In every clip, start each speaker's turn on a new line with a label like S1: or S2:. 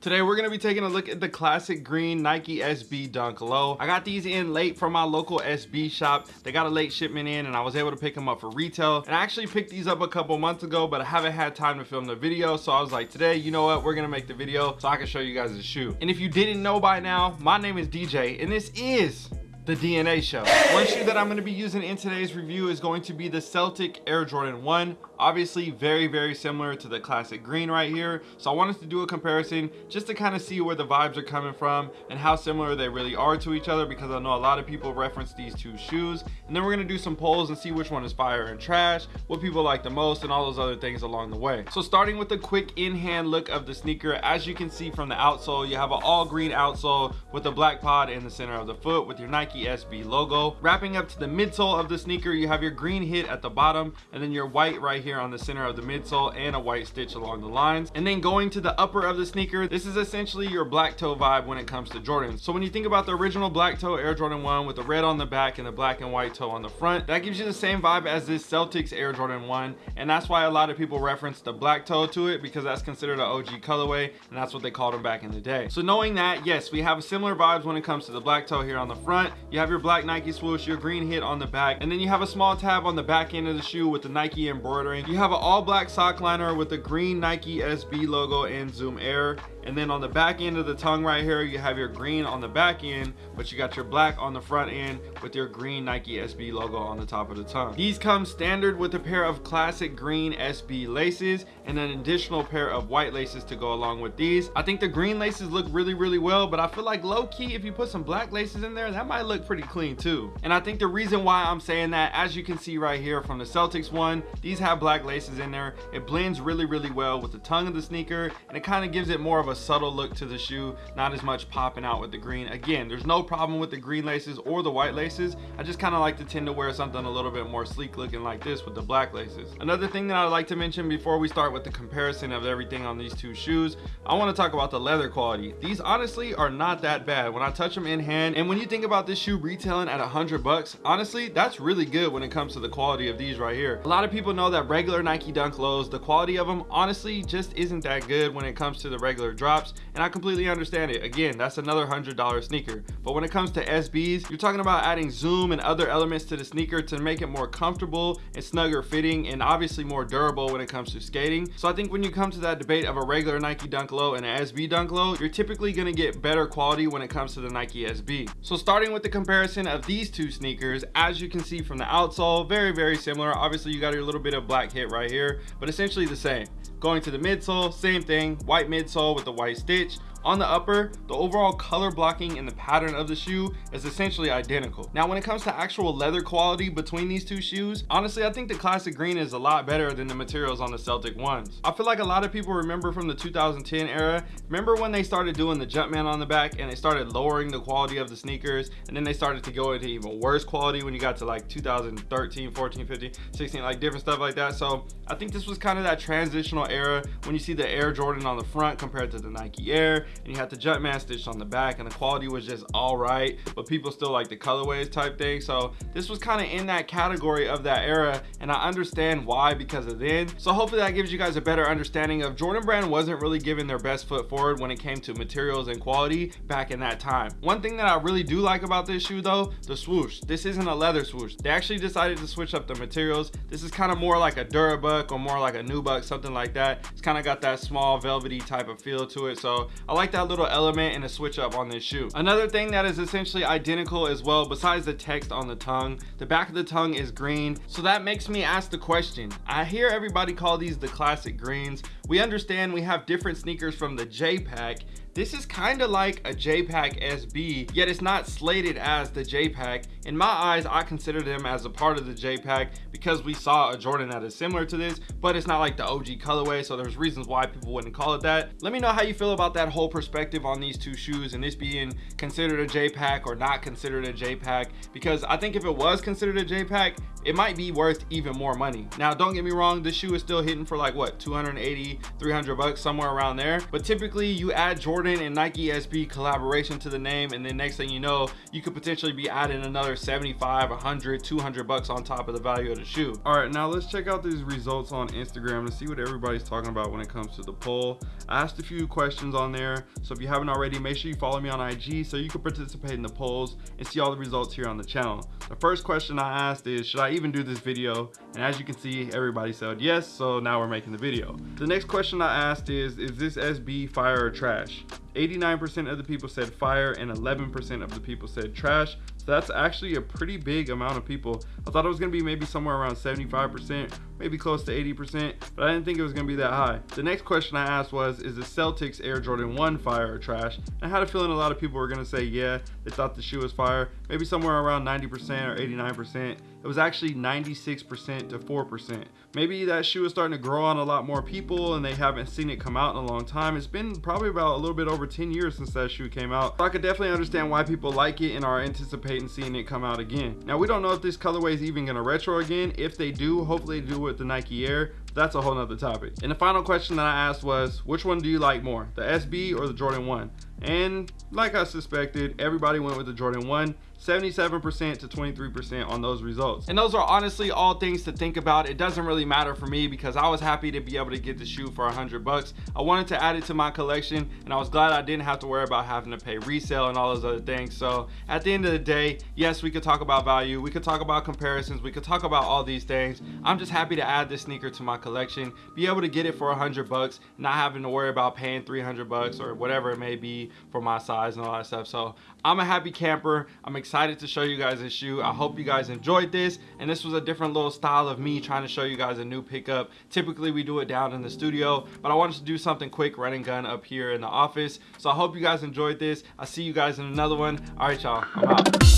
S1: Today we're going to be taking a look at the classic green Nike SB Dunk Low. I got these in late from my local SB shop. They got a late shipment in and I was able to pick them up for retail. And I actually picked these up a couple months ago, but I haven't had time to film the video. So I was like, today, you know what? We're going to make the video so I can show you guys the shoe. And if you didn't know by now, my name is DJ and this is the DNA show. One shoe that I'm going to be using in today's review is going to be the Celtic Air Jordan 1 obviously very very similar to the classic green right here. So i wanted to do a comparison just to kind of see where the vibes are coming from and how similar they really are to each other because i know a lot of people reference these two shoes. And then we're going to do some polls and see which one is fire and trash what people like the most and all those other things along the way. So starting with a quick in-hand look of the sneaker as you can see from the outsole you have an all green outsole with a black pod in the center of the foot with your nike sb logo wrapping up to the midsole of the sneaker you have your green hit at the bottom and then your white right here on the center of the midsole and a white stitch along the lines. And then going to the upper of the sneaker, this is essentially your black toe vibe when it comes to Jordans. So when you think about the original black toe Air Jordan 1 with the red on the back and the black and white toe on the front, that gives you the same vibe as this Celtics Air Jordan 1. And that's why a lot of people reference the black toe to it because that's considered an OG colorway and that's what they called them back in the day. So knowing that, yes, we have similar vibes when it comes to the black toe here on the front. You have your black Nike swoosh, your green hit on the back, and then you have a small tab on the back end of the shoe with the Nike embroidering. You have an all black sock liner with the green Nike SB logo and Zoom Air and then on the back end of the tongue right here you have your green on the back end but you got your black on the front end with your green nike sb logo on the top of the tongue. These come standard with a pair of classic green sb laces and an additional pair of white laces to go along with these. I think the green laces look really really well but i feel like low-key if you put some black laces in there that might look pretty clean too. And i think the reason why i'm saying that as you can see right here from the celtics one these have black laces in there. It blends really really well with the tongue of the sneaker and it kind of gives it more of a subtle look to the shoe not as much popping out with the green. Again there's no problem with the green laces or the white laces. I just kind of like to tend to wear something a little bit more sleek looking like this with the black laces. Another thing that i'd like to mention before we start with the comparison of everything on these two shoes i want to talk about the leather quality. These honestly are not that bad. When i touch them in hand and when you think about this shoe retailing at hundred bucks honestly that's really good when it comes to the quality of these right here. A lot of people know that regular nike dunk lows the quality of them honestly just isn't that good when it comes to the regular drops and I completely understand it. Again, that's another $100 sneaker. But when it comes to SBs, you're talking about adding zoom and other elements to the sneaker to make it more comfortable and snugger fitting and obviously more durable when it comes to skating. So I think when you come to that debate of a regular Nike Dunk Low and an SB Dunk Low, you're typically gonna get better quality when it comes to the Nike SB. So starting with the comparison of these two sneakers, as you can see from the outsole, very, very similar. Obviously you got your little bit of black hit right here, but essentially the same. Going to the midsole, same thing, white midsole with the white stitch. On the upper, the overall color blocking and the pattern of the shoe is essentially identical. Now, when it comes to actual leather quality between these two shoes, honestly, I think the classic green is a lot better than the materials on the Celtic ones. I feel like a lot of people remember from the 2010 era, remember when they started doing the Jumpman on the back and they started lowering the quality of the sneakers and then they started to go into even worse quality when you got to like 2013, 14, 15, 16, like different stuff like that. So I think this was kind of that transitional era when you see the Air Jordan on the front compared to the Nike Air and you had the Jumpman stitch on the back and the quality was just all right but people still like the colorways type thing. So this was kind of in that category of that era and I understand why because of then. So hopefully that gives you guys a better understanding of Jordan brand wasn't really giving their best foot forward when it came to materials and quality back in that time. One thing that I really do like about this shoe though the swoosh. This isn't a leather swoosh. They actually decided to switch up the materials. This is kind of more like a Durabuck or more like a Nubuck something like that. It's kind of got that small velvety type of feel to it. So I like that little element and a switch up on this shoe. Another thing that is essentially identical as well besides the text on the tongue the back of the tongue is green. So that makes me ask the question. I hear everybody call these the classic greens. We understand we have different sneakers from the j-pack this is kind of like a J-Pack SB, yet it's not slated as the J-Pack. In my eyes, I consider them as a part of the J-Pack because we saw a Jordan that is similar to this, but it's not like the OG colorway, so there's reasons why people wouldn't call it that. Let me know how you feel about that whole perspective on these two shoes and this being considered a J-Pack or not considered a J-Pack, because I think if it was considered a J-Pack, it might be worth even more money. Now, don't get me wrong, this shoe is still hitting for like what, 280, 300 bucks, somewhere around there. But typically you add Jordan and Nike SB collaboration to the name and then next thing you know, you could potentially be adding another 75, 100, 200 bucks on top of the value of the shoe. All right, now let's check out these results on Instagram to see what everybody's talking about when it comes to the poll. I asked a few questions on there. So if you haven't already, make sure you follow me on IG so you can participate in the polls and see all the results here on the channel. The first question I asked is, should I even do this video? And as you can see, everybody said yes, so now we're making the video. The next question I asked is, is this SB fire or trash? 89% of the people said fire and 11% of the people said trash. So that's actually a pretty big amount of people. I thought it was gonna be maybe somewhere around 75%, maybe close to 80%, but I didn't think it was gonna be that high. The next question I asked was, is the Celtics Air Jordan 1 fire or trash? And I had a feeling a lot of people were gonna say yeah, they thought the shoe was fire, maybe somewhere around 90% or 89%. It was actually 96% to 4%. Maybe that shoe is starting to grow on a lot more people and they haven't seen it come out in a long time. It's been probably about a little bit over 10 years since that shoe came out. So I could definitely understand why people like it and are anticipating seeing it come out again. Now we don't know if this colorway is even gonna retro again. If they do, hopefully do with the Nike Air. That's a whole nother topic. And the final question that I asked was, which one do you like more, the SB or the Jordan 1? And like I suspected, everybody went with the Jordan 1. 77% to 23% on those results. And those are honestly all things to think about. It doesn't really matter for me because I was happy to be able to get the shoe for 100 bucks. I wanted to add it to my collection and I was glad I didn't have to worry about having to pay resale and all those other things. So at the end of the day, yes, we could talk about value. We could talk about comparisons. We could talk about all these things. I'm just happy to add this sneaker to my collection, be able to get it for 100 bucks, not having to worry about paying 300 bucks or whatever it may be for my size and all that stuff. So I'm a happy camper. I'm excited to show you guys this shoe. I hope you guys enjoyed this. And this was a different little style of me trying to show you guys a new pickup. Typically we do it down in the studio, but I wanted to do something quick, run and gun up here in the office. So I hope you guys enjoyed this. I'll see you guys in another one. All right, y'all, I'm out.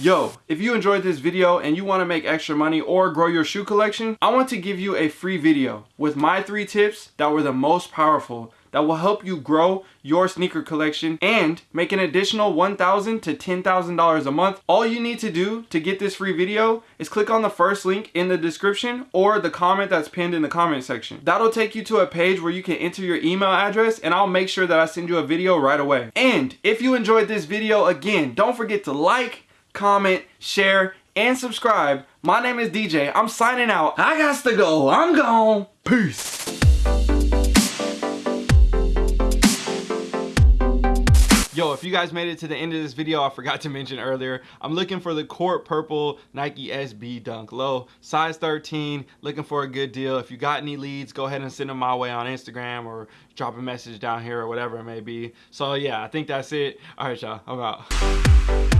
S1: Yo, if you enjoyed this video and you want to make extra money or grow your shoe collection, I want to give you a free video with my three tips that were the most powerful that will help you grow your sneaker collection and make an additional 1,000 to $10,000 a month. All you need to do to get this free video is click on the first link in the description or the comment that's pinned in the comment section. That'll take you to a page where you can enter your email address and I'll make sure that I send you a video right away. And if you enjoyed this video, again, don't forget to like, comment, share, and subscribe. My name is DJ. I'm signing out. I got to go. I'm gone. Peace. Yo, if you guys made it to the end of this video, I forgot to mention earlier, I'm looking for the Court Purple Nike SB Dunk Low, size 13, looking for a good deal. If you got any leads, go ahead and send them my way on Instagram or drop a message down here or whatever it may be. So yeah, I think that's it. All right, y'all, I'm out.